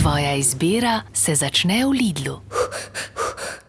Tvoja izbira se začne v Lidlu.